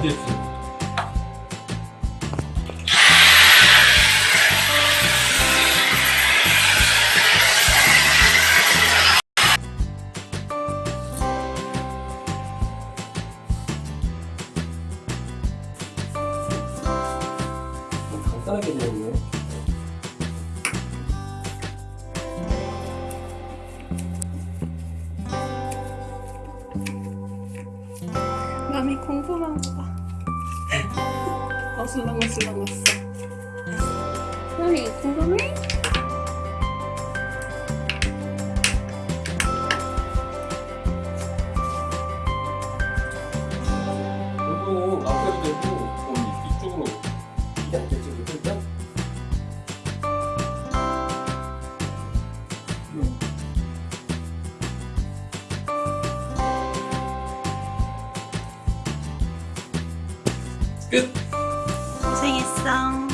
안 됐어. 간단하게 되었네. 올라온 거 봐. 어슬렁어슬렁었어. 소리 궁금해? 이거 앞에도 되고 이쪽으로 이렇게 이쪽으로 뜰까? 끝! 고생했어.